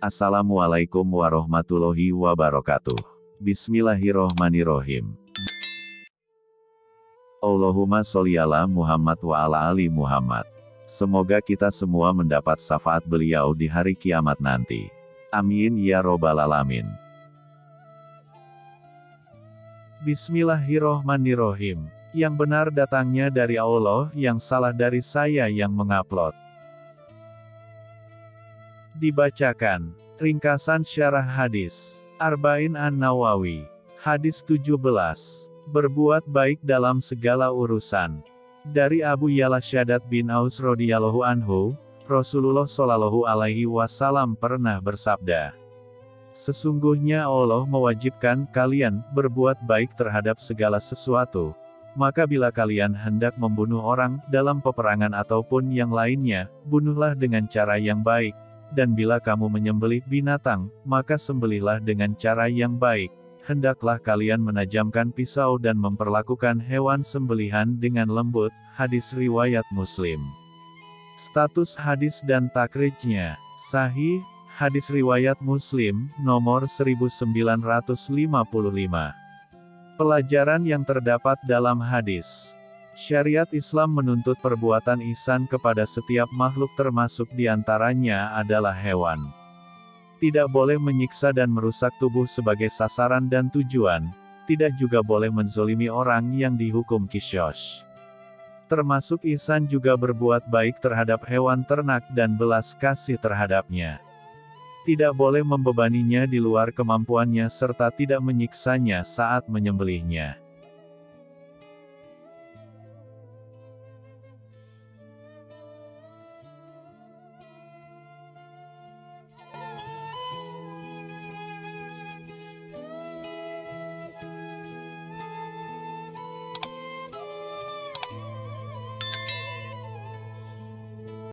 Assalamualaikum warahmatullahi wabarakatuh. Bismillahirrohmanirrohim. Allahumma sholli ala Muhammad wa ala ali Muhammad. Semoga kita semua mendapat syafaat beliau di hari kiamat nanti. Amin ya robbal alamin. Bismillahirrohmanirrohim. Yang benar datangnya dari Allah, yang salah dari saya yang mengupload. Dibacakan. Ringkasan syarah hadis. Arba'in An-Nawawi. Hadis 17. Berbuat baik dalam segala urusan. Dari Abu Yala Syadat bin Aus radhiyallahu anhu, Rasulullah shallallahu alaihi wasallam pernah bersabda, Sesungguhnya Allah mewajibkan kalian berbuat baik terhadap segala sesuatu. Maka bila kalian hendak membunuh orang dalam peperangan ataupun yang lainnya, bunuhlah dengan cara yang baik, dan bila kamu menyembelih binatang, maka sembelihlah dengan cara yang baik. Hendaklah kalian menajamkan pisau dan memperlakukan hewan sembelihan dengan lembut. Hadis riwayat Muslim. Status hadis dan takrijnya sahih. Hadis riwayat Muslim nomor 1955. Pelajaran yang terdapat dalam hadis Syariat Islam menuntut perbuatan ihsan kepada setiap makhluk termasuk di antaranya adalah hewan. Tidak boleh menyiksa dan merusak tubuh sebagai sasaran dan tujuan, tidak juga boleh menzolimi orang yang dihukum kisyos. Termasuk ihsan juga berbuat baik terhadap hewan ternak dan belas kasih terhadapnya. Tidak boleh membebaninya di luar kemampuannya serta tidak menyiksanya saat menyembelihnya.